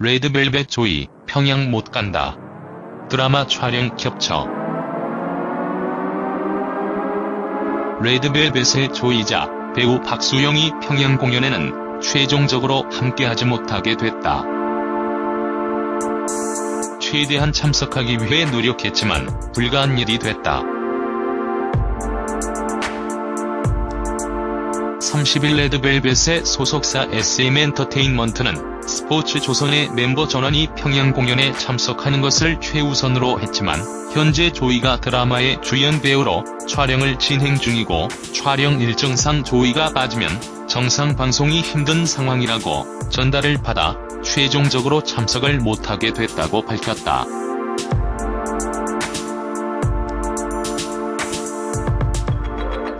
레드벨벳 조이, 평양 못 간다. 드라마 촬영 겹쳐. 레드벨벳의 조이자 배우 박수영이 평양 공연에는 최종적으로 함께하지 못하게 됐다. 최대한 참석하기 위해 노력했지만 불가한 일이 됐다. 30일 레드벨벳의 소속사 SM엔터테인먼트는 스포츠 조선의 멤버 전원이 평양 공연에 참석하는 것을 최우선으로 했지만 현재 조이가 드라마의 주연 배우로 촬영을 진행 중이고 촬영 일정상 조이가 빠지면 정상 방송이 힘든 상황이라고 전달을 받아 최종적으로 참석을 못하게 됐다고 밝혔다.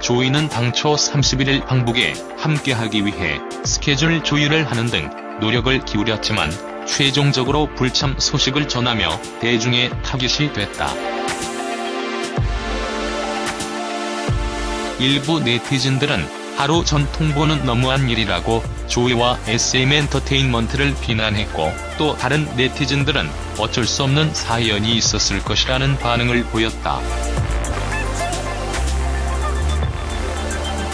조이는 당초 31일 방북에 함께하기 위해 스케줄 조율을 하는 등 노력을 기울였지만 최종적으로 불참 소식을 전하며 대중의 타깃이 됐다. 일부 네티즌들은 하루 전 통보는 너무한 일이라고 조이와 SM엔터테인먼트를 비난했고 또 다른 네티즌들은 어쩔 수 없는 사연이 있었을 것이라는 반응을 보였다.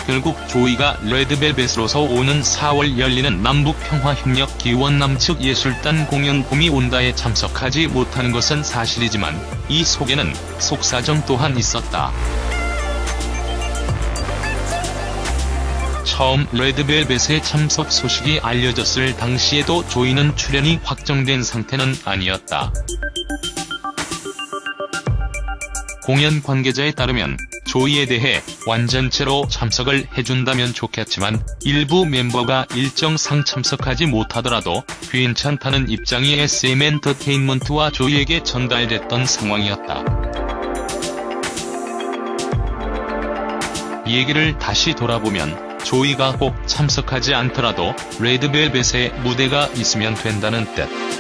결국 조이가 레드벨벳으로서 오는 4월 열리는 남북평화협력 기원 남측 예술단 공연 봄이 온다에 참석하지 못하는 것은 사실이지만 이 속에는 속사정 또한 있었다. 처음 레드벨벳의 참석 소식이 알려졌을 당시에도 조이는 출연이 확정된 상태는 아니었다. 공연 관계자에 따르면 조이에 대해 완전체로 참석을 해준다면 좋겠지만 일부 멤버가 일정상 참석하지 못하더라도 괜찮다는 입장이 SM엔터테인먼트와 조이에게 전달됐던 상황이었다. 얘기를 다시 돌아보면 조이가 꼭 참석하지 않더라도 레드벨벳의 무대가 있으면 된다는 뜻.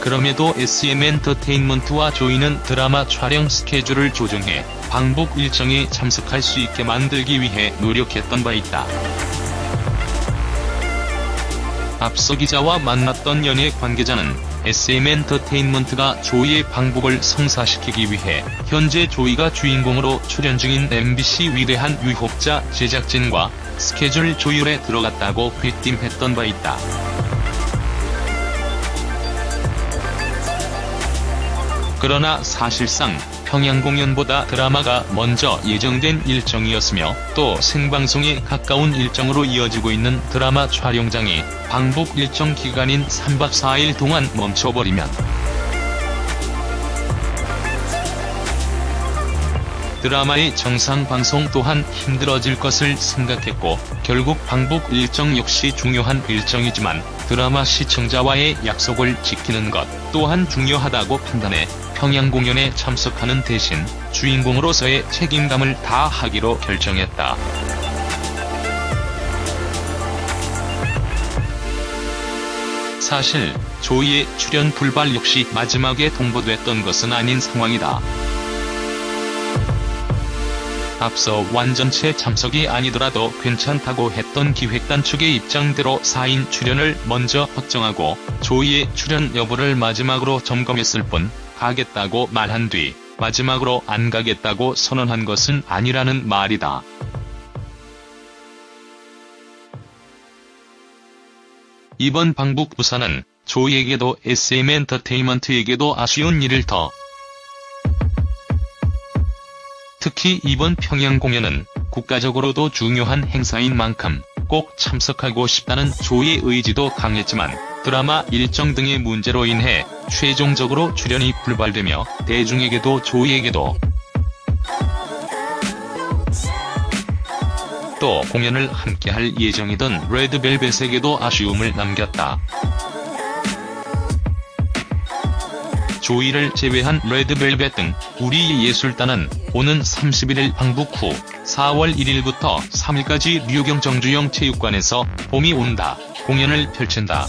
그럼에도 SM엔터테인먼트와 조이는 드라마 촬영 스케줄을 조정해 방북 일정에 참석할 수 있게 만들기 위해 노력했던 바 있다. 앞서 기자와 만났던 연예 관계자는 SM엔터테인먼트가 조이의 방북을 성사시키기 위해 현재 조이가 주인공으로 출연 중인 MBC 위대한 유혹자 제작진과 스케줄 조율에 들어갔다고 귀띔했던 바 있다. 그러나 사실상 평양 공연보다 드라마가 먼저 예정된 일정이었으며 또 생방송에 가까운 일정으로 이어지고 있는 드라마 촬영장이 방북 일정 기간인 3박 4일 동안 멈춰버리면 드라마의 정상 방송 또한 힘들어질 것을 생각했고 결국 방북 일정 역시 중요한 일정이지만 드라마 시청자와의 약속을 지키는 것 또한 중요하다고 판단해 평양 공연에 참석하는 대신 주인공으로서의 책임감을 다하기로 결정했다. 사실 조이의 출연 불발 역시 마지막에 통보됐던 것은 아닌 상황이다. 앞서 완전체 참석이 아니더라도 괜찮다고 했던 기획단 측의 입장대로 4인 출연을 먼저 확정하고 조이의 출연 여부를 마지막으로 점검했을 뿐 가겠다고 말한 뒤 마지막으로 안 가겠다고 선언한 것은 아니라는 말이다. 이번 방북 부산은 조이에게도 SM엔터테인먼트에게도 아쉬운 일을 더 특히 이번 평양 공연은 국가적으로도 중요한 행사인 만큼 꼭 참석하고 싶다는 조이의 의지도 강했지만 드라마 일정 등의 문제로 인해 최종적으로 출연이 불발되며 대중에게도 조이에게도 또 공연을 함께할 예정이던 레드벨벳에게도 아쉬움을 남겼다. 조이를 제외한 레드벨벳 등 우리 예술단은 오는 31일 방북 후 4월 1일부터 3일까지 류경 정주영 체육관에서 봄이 온다 공연을 펼친다.